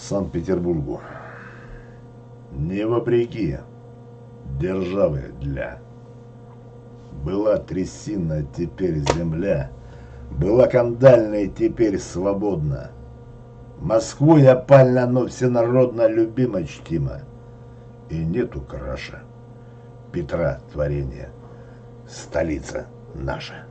Санкт-Петербургу. Не вопреки державы для. Была трясина, теперь земля. Была кандальная, теперь свободна. Москву я пально, но всенародно любима чтима. И нету краша. Петра творения. Столица наша.